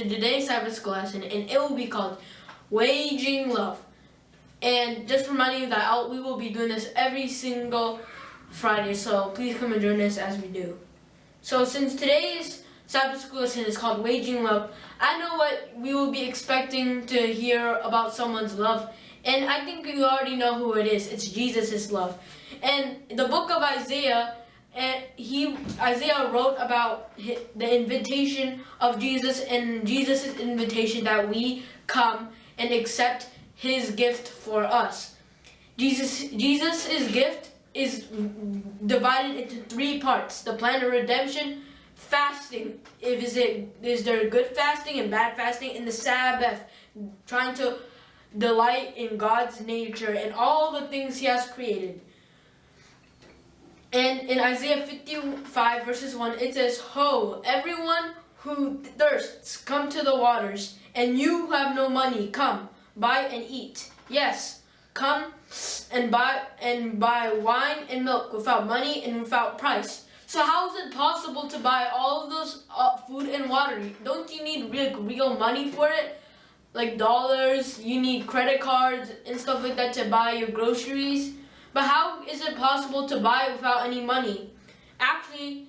to today's Sabbath school lesson, and it will be called Waging Love. And just reminding you that I'll, we will be doing this every single Friday, so please come and join us as we do. So since today's Sabbath school lesson is called Waging Love, I know what we will be expecting to hear about someone's love, and I think you already know who it is. It's Jesus' love. And the book of Isaiah and he Isaiah wrote about the invitation of Jesus and Jesus' invitation that we come and accept his gift for us. Jesus Jesus's gift is divided into three parts. The plan of redemption, fasting, if is it is there good fasting and bad fasting, and the Sabbath, trying to delight in God's nature and all the things he has created. And in Isaiah 55 verses 1, it says, Ho, everyone who thirsts, come to the waters, and you who have no money, come, buy and eat. Yes, come and buy and buy wine and milk without money and without price. So how is it possible to buy all of those uh, food and water? Don't you need real, real money for it? Like dollars, you need credit cards and stuff like that to buy your groceries. But how is it possible to buy it without any money? Actually,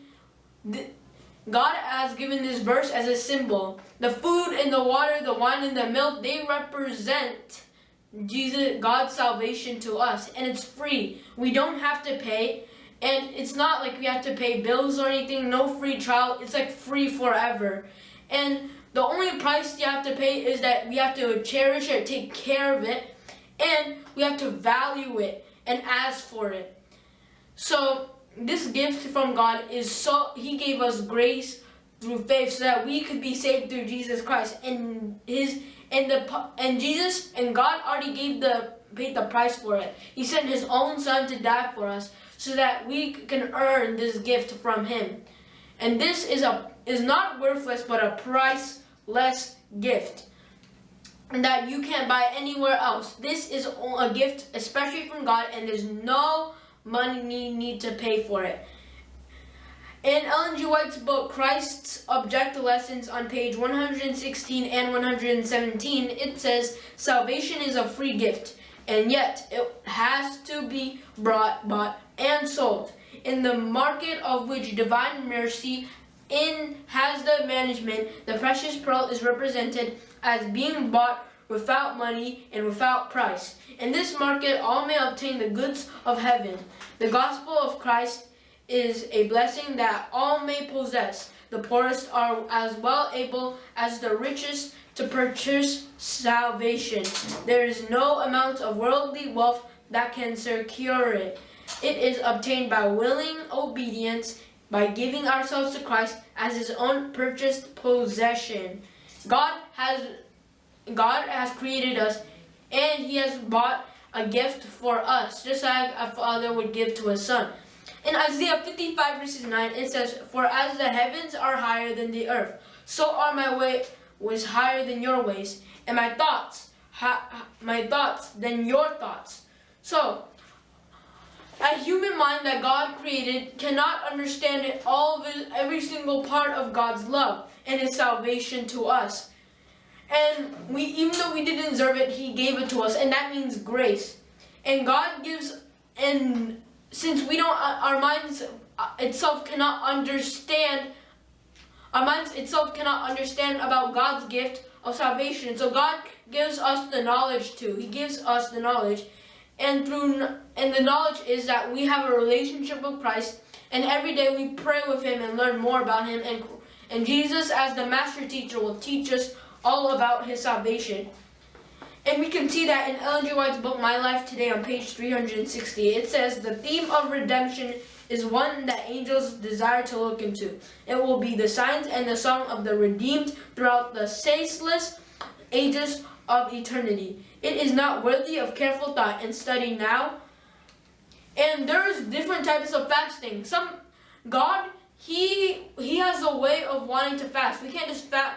God has given this verse as a symbol. The food and the water, the wine and the milk, they represent Jesus, God's salvation to us. And it's free. We don't have to pay. And it's not like we have to pay bills or anything. No free trial. It's like free forever. And the only price you have to pay is that we have to cherish it, take care of it, and we have to value it and ask for it. So this gift from God is so he gave us grace through faith so that we could be saved through Jesus Christ and his and the and Jesus and God already gave the paid the price for it. He sent his own son to die for us so that we can earn this gift from him. And this is a is not worthless but a priceless gift that you can't buy anywhere else. This is a gift especially from God and there's no money need to pay for it. In Ellen G. White's book, Christ's Object Lessons on page 116 and 117, it says, Salvation is a free gift, and yet it has to be brought, bought, and sold. In the market of which divine mercy in has the management, the precious pearl is represented as being bought without money and without price. In this market, all may obtain the goods of heaven. The gospel of Christ is a blessing that all may possess. The poorest are as well able as the richest to purchase salvation. There is no amount of worldly wealth that can secure it. It is obtained by willing obedience, by giving ourselves to Christ as his own purchased possession. God has God has created us and he has bought a gift for us, just like a father would give to a son. In Isaiah 55 verses 9, it says, For as the heavens are higher than the earth, so are my way was higher than your ways, and my thoughts, my thoughts than your thoughts. So, a human mind that God created cannot understand it, all it, every single part of God's love and His salvation to us. And we, even though we didn't deserve it, He gave it to us, and that means grace. And God gives, and since we don't, uh, our minds uh, itself cannot understand, our minds itself cannot understand about God's gift of salvation. So God gives us the knowledge too. He gives us the knowledge. And through, and the knowledge is that we have a relationship with Christ, and every day we pray with Him and learn more about Him. And, and Jesus, as the master teacher, will teach us all about his salvation. And we can see that in Ellen G. White's book, My Life Today, on page 360. It says, the theme of redemption is one that angels desire to look into. It will be the signs and the song of the redeemed throughout the ceaseless ages of eternity. It is not worthy of careful thought and study now. And there's different types of fasting. Some, God, He, He has a way of wanting to fast. We can't just fast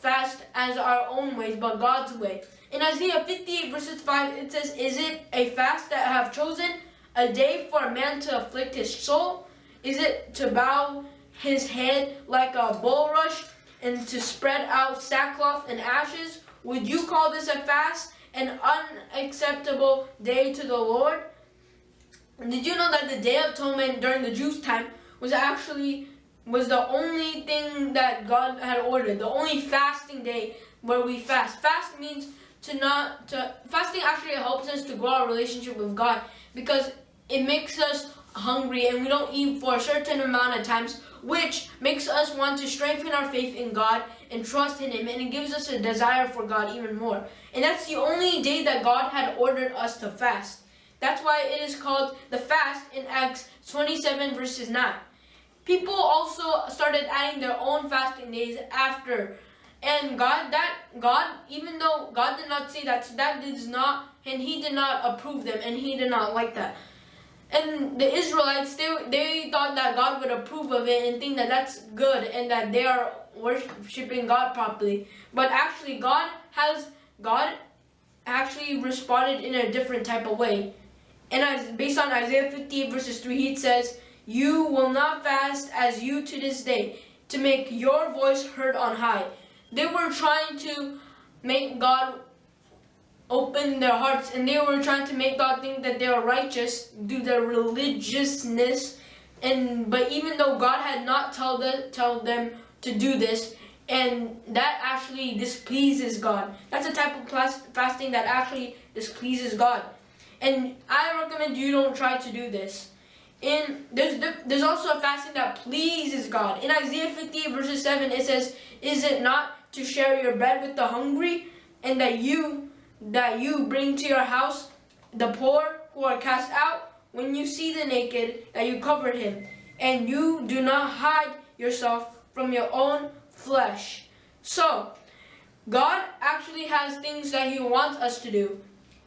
fast as our own ways, but God's way. In Isaiah 58 verses 5, it says, Is it a fast that I have chosen, a day for a man to afflict his soul? Is it to bow his head like a bulrush and to spread out sackcloth and ashes? Would you call this a fast, an unacceptable day to the Lord? Did you know that the Day of Atonement during the Jews' time was actually was the only thing that God had ordered, the only fasting day where we fast. Fast means to not to fasting actually helps us to grow our relationship with God because it makes us hungry and we don't eat for a certain amount of times which makes us want to strengthen our faith in God and trust in him and it gives us a desire for God even more. And that's the only day that God had ordered us to fast. That's why it is called the fast in Acts 27 verses 9 people also started adding their own fasting days after. And God that God even though God did not say that that does not and he did not approve them and he did not like that and the Israelites, they, they thought that God would approve of it and think that that's good and that they are worshiping God properly. But actually, God has, God actually responded in a different type of way. And as based on Isaiah 58 verses 3, it says, You will not fast as you to this day, to make your voice heard on high. They were trying to make God open their hearts and they were trying to make God think that they were righteous due their religiousness and but even though God had not told them, tell them to do this and that actually displeases God. That's a type of fasting that actually displeases God. And I recommend you don't try to do this. In there's there's also a fasting that pleases God. In Isaiah 58 verses 7 it says, "Is it not to share your bread with the hungry and that you that you bring to your house the poor who are cast out, when you see the naked, that you covered him, and you do not hide yourself from your own flesh. So, God actually has things that he wants us to do.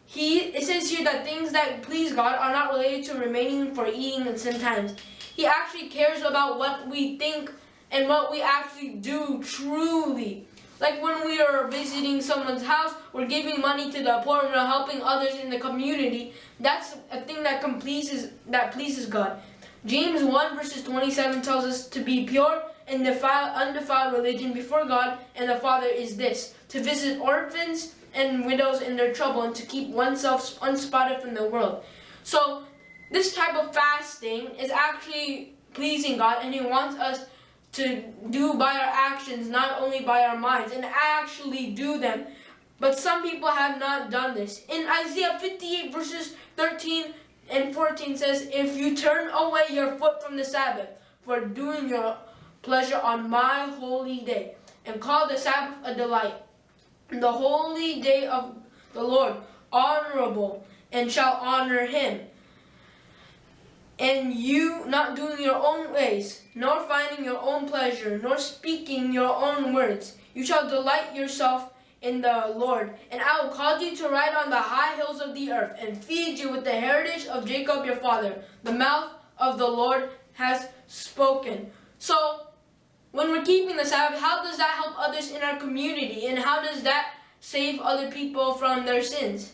He It says here that things that please God are not related to remaining for eating and some times. He actually cares about what we think and what we actually do truly. Like when we are visiting someone's house, we're giving money to the poor, we're helping others in the community. That's a thing that pleases that pleases God. James 1 verses 27 tells us to be pure and defile, undefiled religion before God and the Father is this, to visit orphans and widows in their trouble and to keep oneself unspotted from the world. So this type of fasting is actually pleasing God and he wants us to do by our actions, not only by our minds, and actually do them. But some people have not done this. In Isaiah 58 verses 13 and 14 says, If you turn away your foot from the Sabbath for doing your pleasure on my holy day, and call the Sabbath a delight, the holy day of the Lord honorable, and shall honor him, and you not doing your own ways, nor finding your own pleasure, nor speaking your own words. You shall delight yourself in the Lord, and I will cause you to ride on the high hills of the earth, and feed you with the heritage of Jacob your father. The mouth of the Lord has spoken. So, when we're keeping the Sabbath, how does that help others in our community? And how does that save other people from their sins?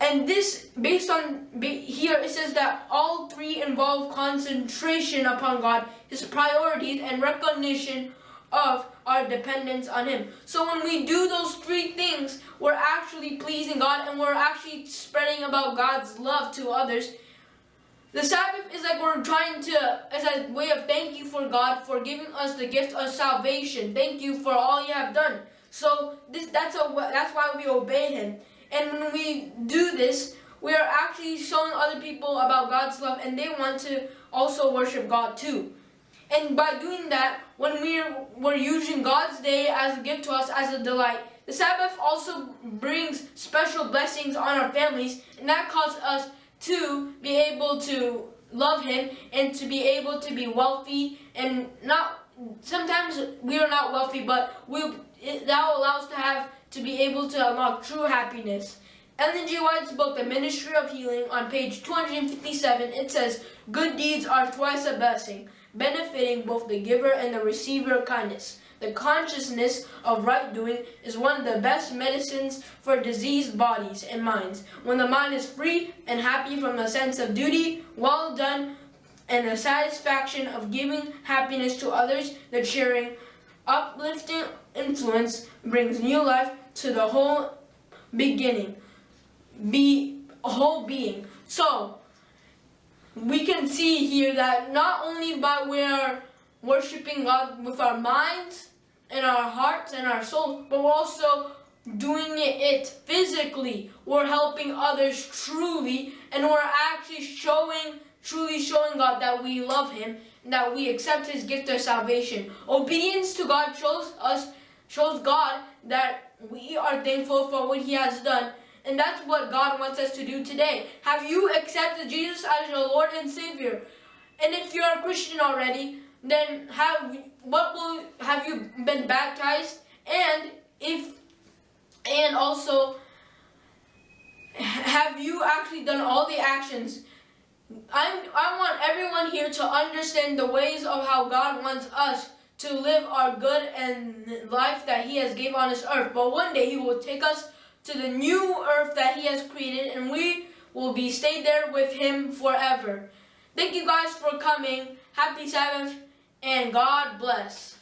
And this, based on here, it says that all three involve concentration upon God, His priorities, and recognition of our dependence on Him. So when we do those three things, we're actually pleasing God and we're actually spreading about God's love to others. The Sabbath is like we're trying to, as a way of thank you for God for giving us the gift of salvation. Thank you for all you have done. So this, that's a, that's why we obey Him. And when we do this, we are actually showing other people about God's love and they want to also worship God too. And by doing that, when we're, we're using God's day as a gift to us as a delight, the Sabbath also brings special blessings on our families and that causes us to be able to love Him and to be able to be wealthy and not, sometimes we are not wealthy, but we, that will allow us to have to be able to unlock true happiness. Ellen G. White's book, The Ministry of Healing, on page 257, it says, Good deeds are twice a blessing, benefiting both the giver and the receiver kindness. The consciousness of right doing is one of the best medicines for diseased bodies and minds. When the mind is free and happy from a sense of duty, well done, and the satisfaction of giving happiness to others, the cheering uplifting influence brings new life to the whole beginning, be whole being. So we can see here that not only by we're worshiping God with our minds and our hearts and our souls, but we're also doing it physically. We're helping others truly, and we're actually showing, truly showing God that we love Him that we accept His gift of salvation. Obedience to God shows us, shows God that we are thankful for what He has done. And that's what God wants us to do today. Have you accepted Jesus as your Lord and Savior? And if you're a Christian already, then have what will have you been baptized? And if and also have you actually done all the actions? I I want everyone here to understand the ways of how God wants us to live our good and life that He has gave on this earth. But one day He will take us to the new earth that He has created, and we will be stayed there with Him forever. Thank you guys for coming. Happy Sabbath, and God bless.